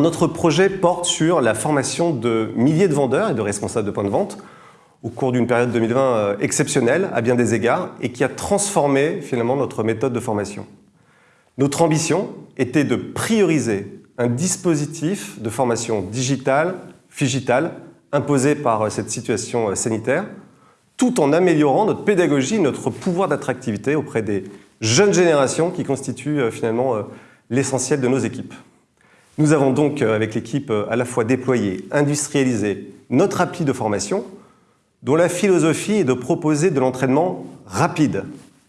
Notre projet porte sur la formation de milliers de vendeurs et de responsables de points de vente au cours d'une période 2020 euh, exceptionnelle à bien des égards et qui a transformé finalement notre méthode de formation. Notre ambition était de prioriser un dispositif de formation digitale, figitale, imposé par euh, cette situation euh, sanitaire, tout en améliorant notre pédagogie, notre pouvoir d'attractivité auprès des jeunes générations qui constituent finalement l'essentiel de nos équipes. Nous avons donc, avec l'équipe, à la fois déployé, industrialisé notre appli de formation, dont la philosophie est de proposer de l'entraînement rapide.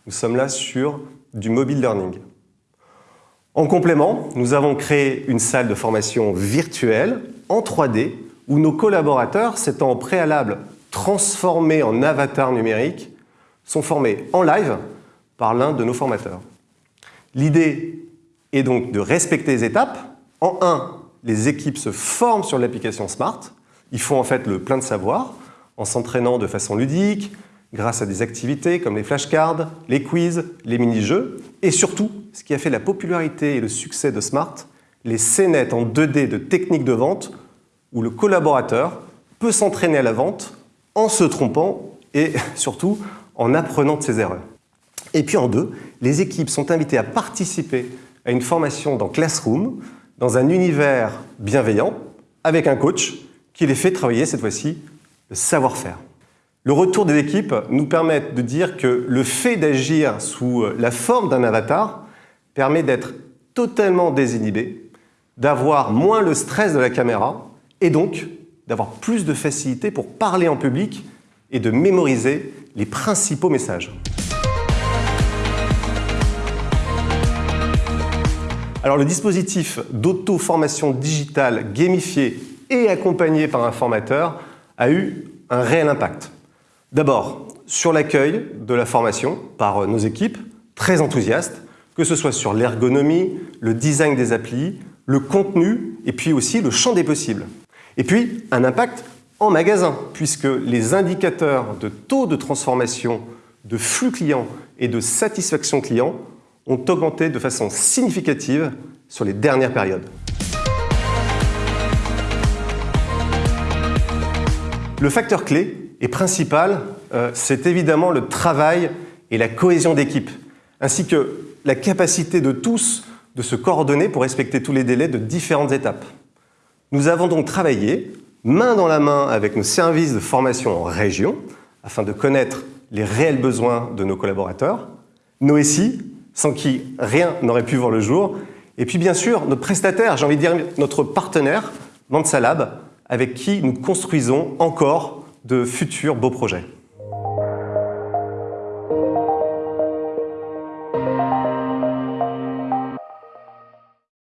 Nous sommes là sur du mobile learning. En complément, nous avons créé une salle de formation virtuelle en 3D où nos collaborateurs, s'étant au préalable transformés en avatars numériques, sont formés en live par l'un de nos formateurs. L'idée est donc de respecter les étapes. En un, les équipes se forment sur l'application Smart. Ils font en fait le plein de savoir en s'entraînant de façon ludique, grâce à des activités comme les flashcards, les quiz, les mini-jeux, et surtout, ce qui a fait la popularité et le succès de Smart, les scénettes en 2D de techniques de vente où le collaborateur peut s'entraîner à la vente en se trompant et surtout en apprenant de ses erreurs. Et puis en deux, les équipes sont invitées à participer à une formation dans Classroom, dans un univers bienveillant, avec un coach qui les fait travailler cette fois-ci savoir-faire. Le retour des équipes nous permet de dire que le fait d'agir sous la forme d'un avatar permet d'être totalement désinhibé, d'avoir moins le stress de la caméra et donc d'avoir plus de facilité pour parler en public et de mémoriser les principaux messages. Alors le dispositif d'auto-formation digitale gamifié et accompagné par un formateur a eu un réel impact. D'abord, sur l'accueil de la formation par nos équipes, très enthousiastes, que ce soit sur l'ergonomie, le design des applis, le contenu et puis aussi le champ des possibles. Et puis, un impact en magasin, puisque les indicateurs de taux de transformation, de flux client et de satisfaction client ont augmenté de façon significative sur les dernières périodes. Le facteur clé et principal, euh, c'est évidemment le travail et la cohésion d'équipe, ainsi que la capacité de tous de se coordonner pour respecter tous les délais de différentes étapes. Nous avons donc travaillé main dans la main avec nos services de formation en région afin de connaître les réels besoins de nos collaborateurs, nos SI, sans qui rien n'aurait pu voir le jour, et puis bien sûr notre prestataire, j'ai envie de dire notre partenaire, Mansalab, avec qui nous construisons encore de futurs beaux projets.